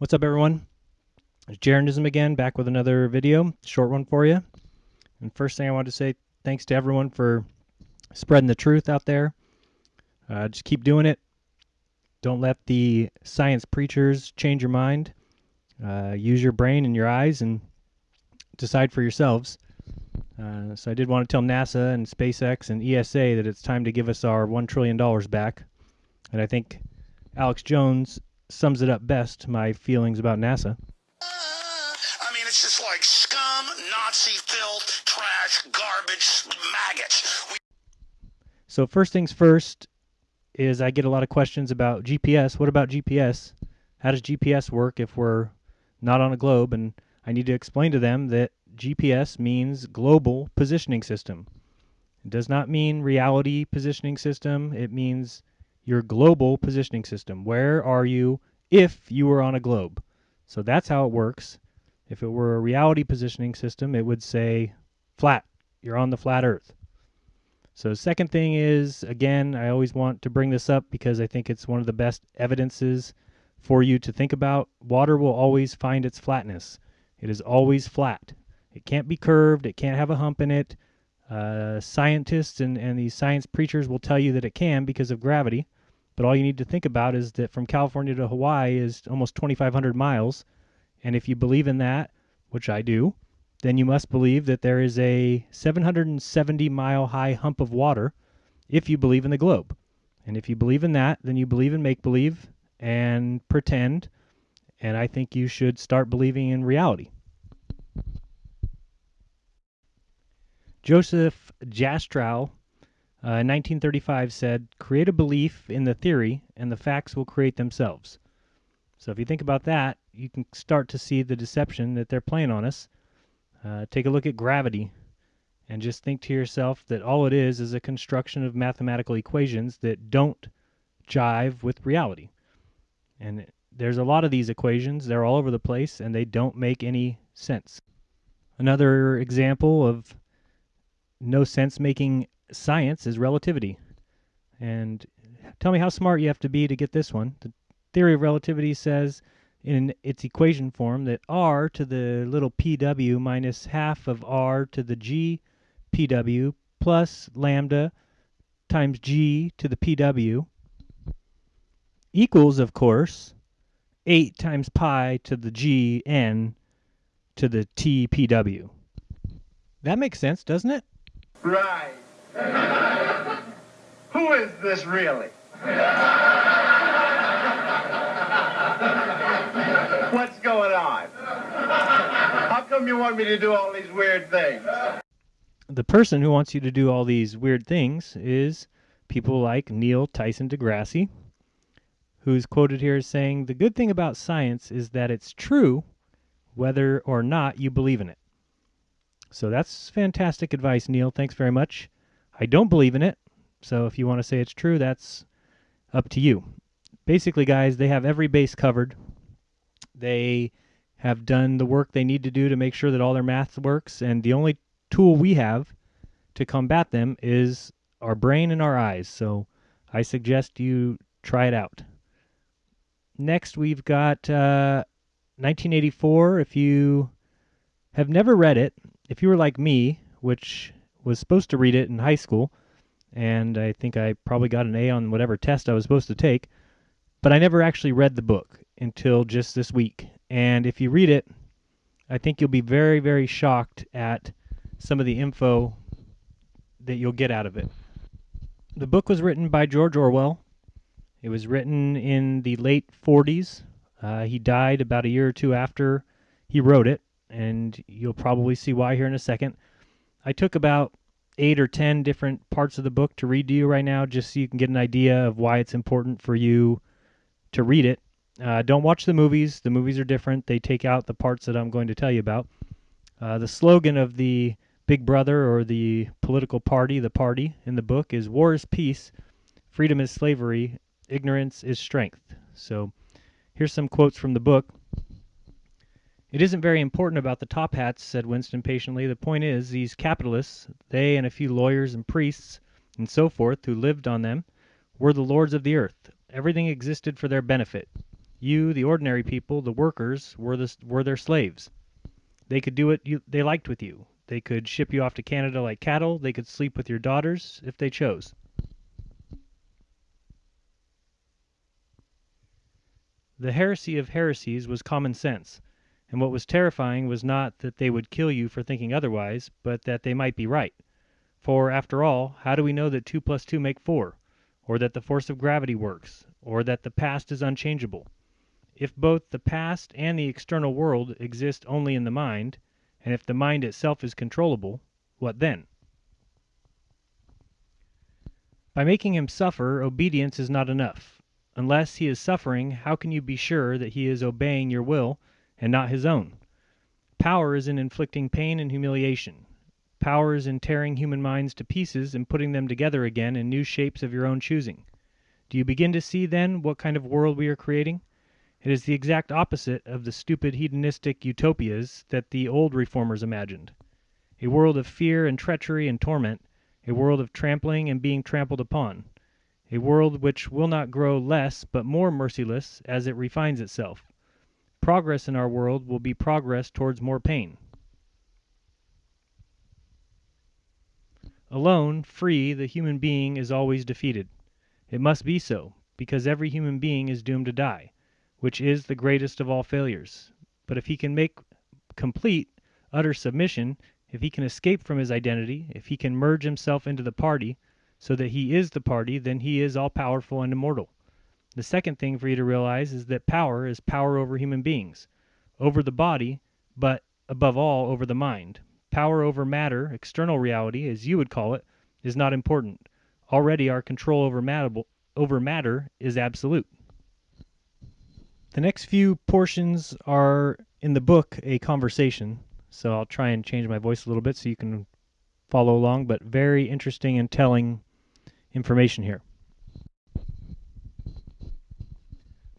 What's up, everyone? It's Jaronism again, back with another video, short one for you. And first thing I want to say, thanks to everyone for spreading the truth out there. Uh, just keep doing it. Don't let the science preachers change your mind. Uh, use your brain and your eyes and decide for yourselves. Uh, so I did want to tell NASA and SpaceX and ESA that it's time to give us our $1 trillion back. And I think Alex Jones sums it up best, my feelings about NASA. Uh, I mean, it's just like scum, Nazi filth, trash, garbage, maggots. We So first things first is I get a lot of questions about GPS. What about GPS? How does GPS work if we're not on a globe? And I need to explain to them that GPS means global positioning system. It does not mean reality positioning system. It means your global positioning system. Where are you if you were on a globe? So that's how it works. If it were a reality positioning system, it would say flat. You're on the flat earth. So second thing is again, I always want to bring this up because I think it's one of the best evidences for you to think about. Water will always find its flatness. It is always flat. It can't be curved, it can't have a hump in it. Uh, scientists and, and these science preachers will tell you that it can because of gravity. But all you need to think about is that from California to Hawaii is almost 2,500 miles. And if you believe in that, which I do, then you must believe that there is a 770 mile high hump of water if you believe in the globe. And if you believe in that, then you believe in make believe and pretend. And I think you should start believing in reality. Joseph Jastrow uh, in 1935 said, Create a belief in the theory, and the facts will create themselves. So if you think about that, you can start to see the deception that they're playing on us. Uh, take a look at gravity and just think to yourself that all it is is a construction of mathematical equations that don't jive with reality. And there's a lot of these equations, they're all over the place, and they don't make any sense. Another example of no sense making science is relativity. And tell me how smart you have to be to get this one. The theory of relativity says in its equation form that r to the little pw minus half of r to the g pw plus lambda times g to the pw equals, of course, 8 times pi to the g n to the t pw. That makes sense, doesn't it? Right. Who is this really? What's going on? How come you want me to do all these weird things? the person who wants you to do all these weird things is people like Neil Tyson deGrasse, who's quoted here as saying, The good thing about science is that it's true whether or not you believe in it. So that's fantastic advice, Neil. Thanks very much. I don't believe in it, so if you want to say it's true, that's up to you. Basically, guys, they have every base covered. They have done the work they need to do to make sure that all their math works, and the only tool we have to combat them is our brain and our eyes. So I suggest you try it out. Next, we've got uh, 1984. If you have never read it, if you were like me, which was supposed to read it in high school, and I think I probably got an A on whatever test I was supposed to take, but I never actually read the book until just this week. And if you read it, I think you'll be very, very shocked at some of the info that you'll get out of it. The book was written by George Orwell. It was written in the late 40s. Uh, he died about a year or two after he wrote it, and you'll probably see why here in a second. I took about eight or ten different parts of the book to read to you right now, just so you can get an idea of why it's important for you to read it. Uh, don't watch the movies. The movies are different. They take out the parts that I'm going to tell you about. Uh, the slogan of the Big Brother or the political party, the party in the book, is war is peace, freedom is slavery, ignorance is strength. So here's some quotes from the book. It isn't very important about the top hats, said Winston patiently. The point is, these capitalists, they and a few lawyers and priests and so forth who lived on them, were the lords of the earth. Everything existed for their benefit. You, the ordinary people, the workers, were the, were their slaves. They could do what you, they liked with you. They could ship you off to Canada like cattle. They could sleep with your daughters if they chose. The heresy of heresies was common sense, and what was terrifying was not that they would kill you for thinking otherwise, but that they might be right. For, after all, how do we know that 2 plus 2 make 4, or that the force of gravity works, or that the past is unchangeable? If both the past and the external world exist only in the mind, and if the mind itself is controllable, what then? By making him suffer, obedience is not enough. Unless he is suffering, how can you be sure that he is obeying your will and not his own? Power is in inflicting pain and humiliation. Power is in tearing human minds to pieces and putting them together again in new shapes of your own choosing. Do you begin to see, then, what kind of world we are creating? It is the exact opposite of the stupid hedonistic utopias that the old reformers imagined. A world of fear and treachery and torment, a world of trampling and being trampled upon a world which will not grow less but more merciless as it refines itself. Progress in our world will be progress towards more pain. Alone, free, the human being is always defeated. It must be so, because every human being is doomed to die, which is the greatest of all failures. But if he can make complete, utter submission, if he can escape from his identity, if he can merge himself into the party, so that he is the party, then he is all powerful and immortal. The second thing for you to realize is that power is power over human beings, over the body, but above all over the mind. Power over matter, external reality, as you would call it, is not important. Already our control over matter, over matter is absolute. The next few portions are in the book a conversation, so I'll try and change my voice a little bit so you can follow along, but very interesting and telling information here.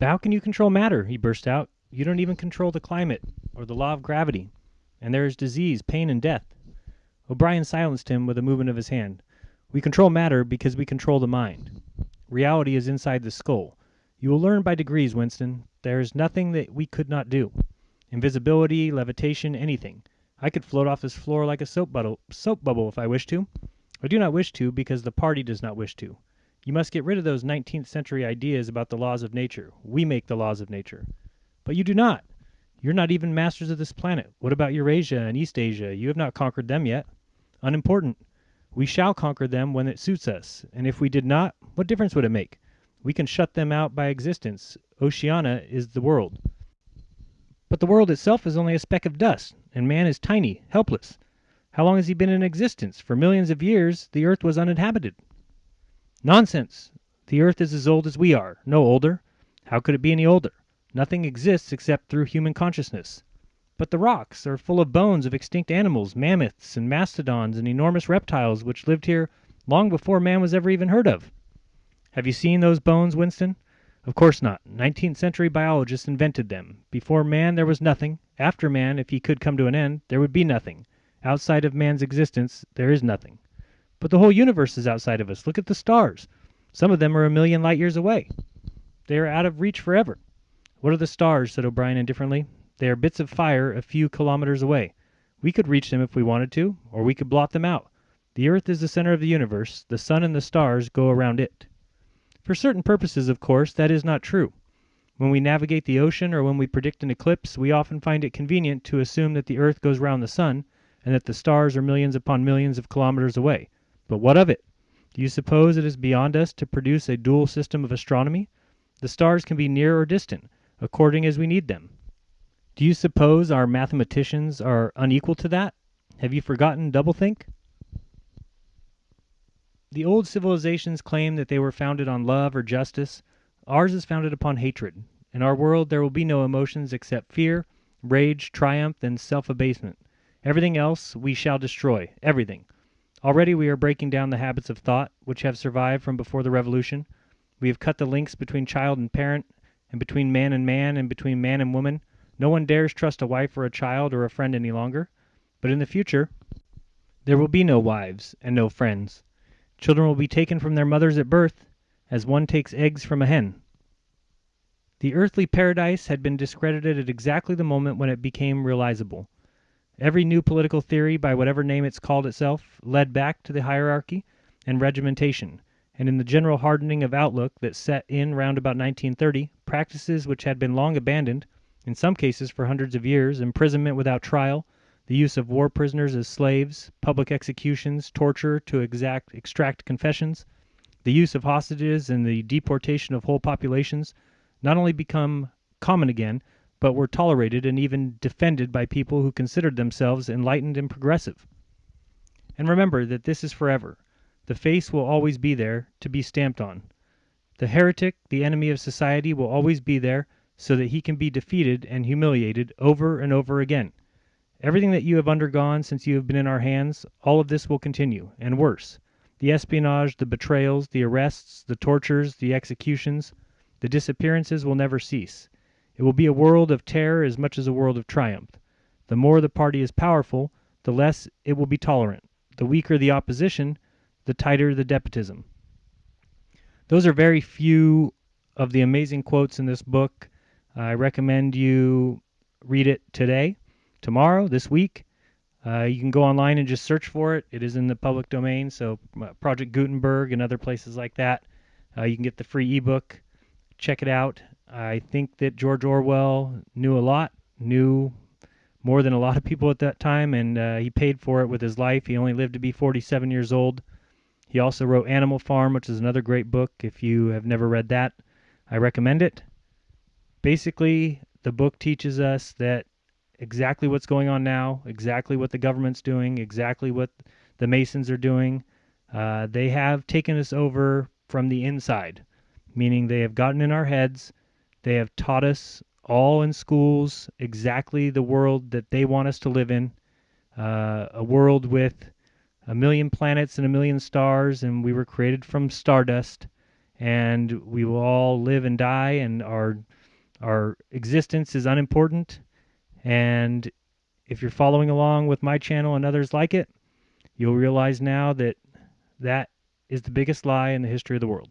How can you control matter? He burst out. You don't even control the climate or the law of gravity. And there is disease, pain, and death. O'Brien silenced him with a movement of his hand. We control matter because we control the mind. Reality is inside the skull. You will learn by degrees, Winston. There is nothing that we could not do. Invisibility, levitation, anything. I could float off this floor like a soap bubble, soap bubble if I wished to. I do not wish to because the party does not wish to. You must get rid of those 19th century ideas about the laws of nature. We make the laws of nature. But you do not. You're not even masters of this planet. What about Eurasia and Eastasia? You have not conquered them yet. Unimportant. We shall conquer them when it suits us. And if we did not, what difference would it make? We can shut them out by existence. Oceania is the world. But the world itself is only a speck of dust, and man is tiny, helpless. How long has he been in existence? For millions of years the earth was uninhabited. Nonsense! The earth is as old as we are, no older. How could it be any older? Nothing exists except through human consciousness. But the rocks are full of bones of extinct animals, mammoths and mastodons and enormous reptiles which lived here long before man was ever even heard of. Have you seen those bones, Winston? Of course not. Nineteenth century biologists invented them. Before man there was nothing. After man, if he could come to an end, there would be nothing. Outside of man's existence, there is nothing. But the whole universe is outside of us. Look at the stars. Some of them are a million light years away. They are out of reach forever. What are the stars? said O'Brien indifferently. They are bits of fire a few kilometers away. We could reach them if we wanted to, or we could blot them out. The earth is the center of the universe. The sun and the stars go around it. For certain purposes, of course, that is not true. When we navigate the ocean or when we predict an eclipse, we often find it convenient to assume that the earth goes round the sun and that the stars are millions upon millions of kilometers away. But what of it? Do you suppose it is beyond us to produce a dual system of astronomy? The stars can be near or distant, according as we need them. Do you suppose our mathematicians are unequal to that? Have you forgotten doublethink? The old civilizations claimed that they were founded on love or justice. Ours is founded upon hatred. In our world there will be no emotions except fear, rage, triumph, and self-abasement. Everything else we shall destroy, everything. Already we are breaking down the habits of thought which have survived from before the Revolution. We have cut the links between child and parent, and between man and man, and between man and woman. No one dares trust a wife or a child or a friend any longer. But in the future, there will be no wives and no friends. Children will be taken from their mothers at birth, as one takes eggs from a hen. The earthly paradise had been discredited at exactly the moment when it became realizable. Every new political theory, by whatever name it's called itself, led back to the hierarchy and regimentation, and in the general hardening of outlook that set in round about 1930, practices which had been long abandoned, in some cases for hundreds of years, imprisonment without trial, the use of war prisoners as slaves, public executions, torture to exact, extract confessions, the use of hostages and the deportation of whole populations, not only become common again, but were tolerated and even defended by people who considered themselves enlightened and progressive. And remember that this is forever. The face will always be there, to be stamped on. The heretic, the enemy of society, will always be there, so that he can be defeated and humiliated over and over again. Everything that you have undergone since you have been in our hands, all of this will continue, and worse. The espionage, the betrayals, the arrests, the tortures, the executions, the disappearances will never cease. It will be a world of terror as much as a world of triumph. The more the party is powerful, the less it will be tolerant. The weaker the opposition, the tighter the despotism. Those are very few of the amazing quotes in this book. I recommend you read it today, tomorrow, this week. Uh, you can go online and just search for it. It is in the public domain, so uh, Project Gutenberg and other places like that. Uh, you can get the free ebook check it out. I think that George Orwell knew a lot, knew more than a lot of people at that time, and uh, he paid for it with his life. He only lived to be 47 years old. He also wrote Animal Farm, which is another great book. If you have never read that, I recommend it. Basically, the book teaches us that exactly what's going on now, exactly what the government's doing, exactly what the Masons are doing. Uh, they have taken us over from the inside meaning they have gotten in our heads. They have taught us all in schools exactly the world that they want us to live in uh, a world with a million planets and a million stars, and we were created from stardust, and we will all live and die, and our our existence is unimportant. And if you're following along with my channel and others like it, you'll realize now that that is the biggest lie in the history of the world.